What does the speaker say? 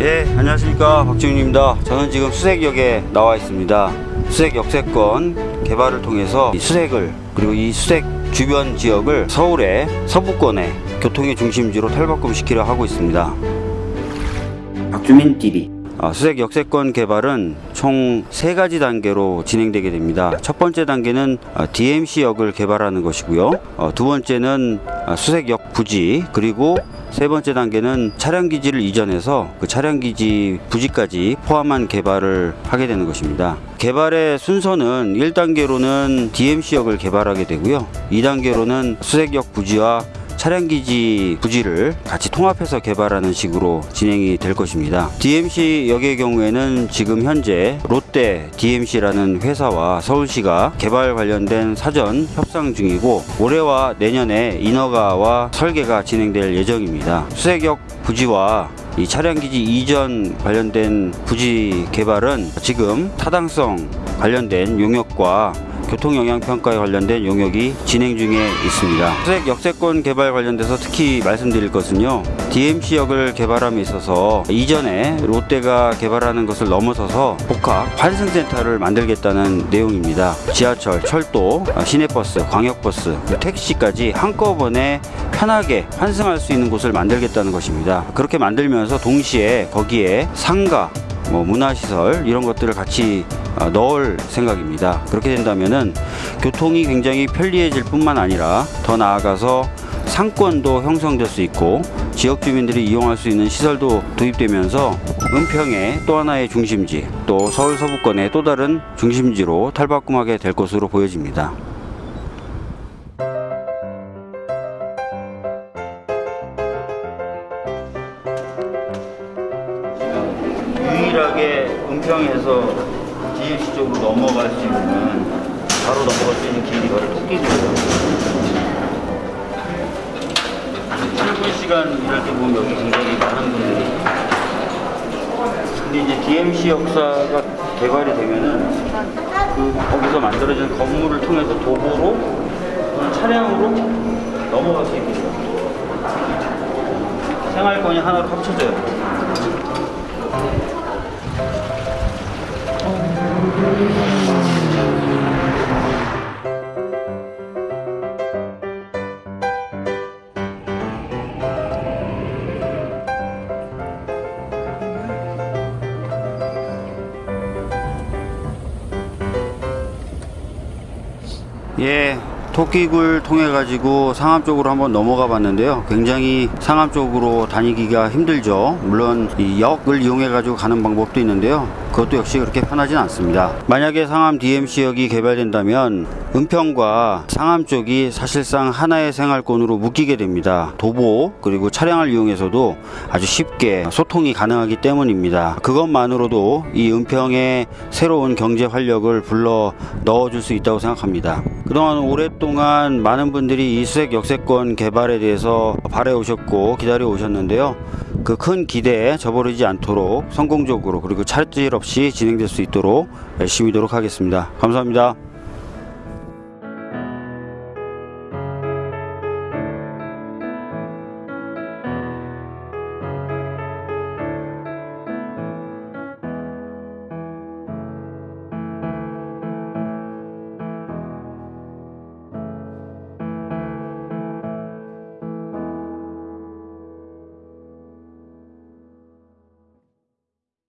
예, 안녕하십니까. 박지훈입니다. 저는 지금 수색역에 나와 있습니다. 수색 역세권 개발을 통해서 이 수색을 그리고 이 수색 주변 지역을 서울의 서부권의 교통의 중심지로 탈바꿈시키려 하고 있습니다. 박주민 TV. 아, 수색 역세권 개발은 총 세 가지 단계로 진행되게 됩니다. 첫 번째 단계는 아, DMC역을 개발하는 것이고요. 어, 두 번째는 아, 수색역 부지 그리고 세 번째 단계는 차량 기지를 이전해서 그 차량 기지 부지까지 포함한 개발을 하게 되는 것입니다. 개발의 순서는 1단계로는 DMC역을 개발하게 되고요. 2단계로는 수색역 부지와 차량 기지 부지를 같이 통합해서 개발하는 식으로 진행이 될 것입니다. DMC 역의 경우에는 지금 현재 롯데 DMC라는 회사와 서울시가 개발 관련된 사전 협상 중이고 올해와 내년에 인허가와 설계가 진행될 예정입니다. 수색역 부지와 이 차량 기지 이전 관련된 부지 개발은 지금 타당성 관련된 용역과 교통영향평가에 관련된 용역이 진행 중에 있습니다. 수색 역세권 개발 관련돼서 특히 말씀드릴 것은요. DMC역을 개발함에 있어서 이전에 롯데가 개발하는 것을 넘어서서 복합 환승센터를 만들겠다는 내용입니다. 지하철, 철도, 시내버스, 광역버스, 택시까지 한꺼번에 편하게 환승할 수 있는 곳을 만들겠다는 것입니다. 그렇게 만들면서 동시에 거기에 상가, 뭐 문화시설 이런 것들을 같이 어, 넣을 생각입니다. 그렇게 된다면은 교통이 굉장히 편리해질 뿐만 아니라 더 나아가서 상권도 형성될 수 있고 지역 주민들이 이용할 수 있는 시설도 도입되면서 은평의 또 하나의 중심지 또 서울 서부권의 또 다른 중심지로 탈바꿈하게 될 것으로 보여집니다. 유일하게 은평에서 DMC 쪽으로 넘어갈 수 있는 바로 넘어갈 수 있는 길이 바로 토끼구예요. 출근 시간 일할 때 보면 여기 굉장히 많은 분들이 근데 이제 DMC 역사가 개발이 되면은 그 거기서 만들어진 건물을 통해서 도보로 차량으로 넘어갈 수 있게 돼요. 생활권이 하나로 합쳐져요. 예, 토끼굴 통해 가지고 상암 쪽으로 한번 넘어가 봤는데요. 굉장히 상암 쪽으로 다니기가 힘들죠. 물론 이 역을 이용해 가지고 가는 방법도 있는데요. 그것도 역시 그렇게 편하진 않습니다. 만약에 상암 DMC역이 개발된다면 은평과 상암 쪽이 사실상 하나의 생활권으로 묶이게 됩니다. 도보 그리고 차량을 이용해서도 아주 쉽게 소통이 가능하기 때문입니다. 그것만으로도 이 은평의 새로운 경제 활력을 불러 넣어줄 수 있다고 생각합니다. 그동안 오랫동안 많은 분들이 이 수색 역세권 개발에 대해서 바래 오셨고 기다려 오셨는데요. 그 큰 기대에 저버리지 않도록 성공적으로 그리고 차질 없이 진행될 수 있도록 열심히 노력하겠습니다. 감사합니다.